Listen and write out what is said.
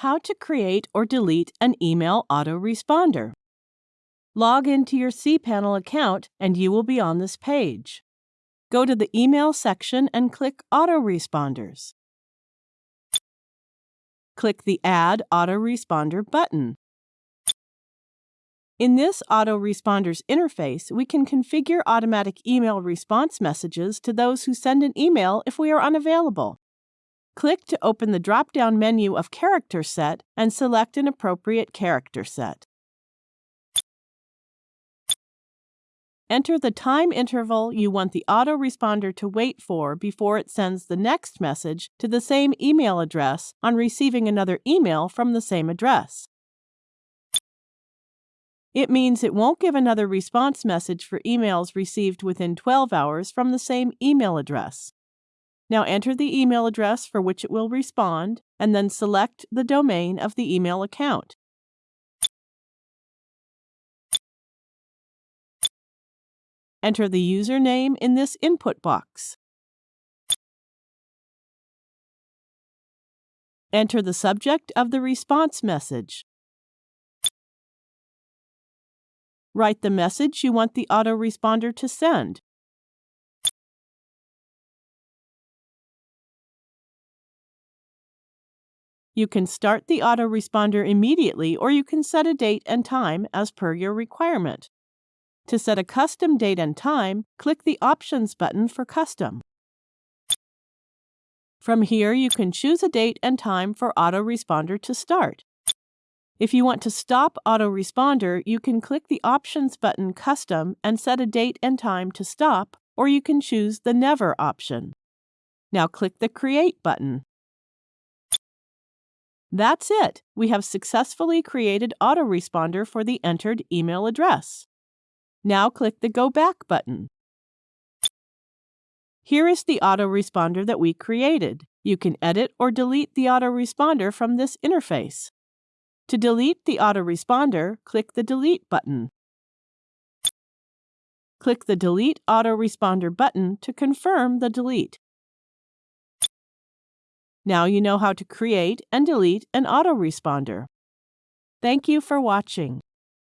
how to create or delete an email autoresponder. Log into your cPanel account and you will be on this page. Go to the Email section and click Autoresponders. Click the Add Autoresponder button. In this autoresponders interface, we can configure automatic email response messages to those who send an email if we are unavailable. Click to open the drop-down menu of Character Set and select an appropriate character set. Enter the time interval you want the autoresponder to wait for before it sends the next message to the same email address on receiving another email from the same address. It means it won't give another response message for emails received within 12 hours from the same email address. Now enter the email address for which it will respond, and then select the domain of the email account. Enter the username in this input box. Enter the subject of the response message. Write the message you want the autoresponder to send. You can start the autoresponder immediately or you can set a date and time as per your requirement. To set a custom date and time, click the Options button for Custom. From here, you can choose a date and time for autoresponder to start. If you want to stop autoresponder, you can click the Options button Custom and set a date and time to stop, or you can choose the Never option. Now click the Create button. That's it! We have successfully created autoresponder for the entered email address. Now click the Go Back button. Here is the autoresponder that we created. You can edit or delete the autoresponder from this interface. To delete the autoresponder, click the Delete button. Click the Delete Autoresponder button to confirm the delete. Now you know how to create and delete an autoresponder. Thank you for watching.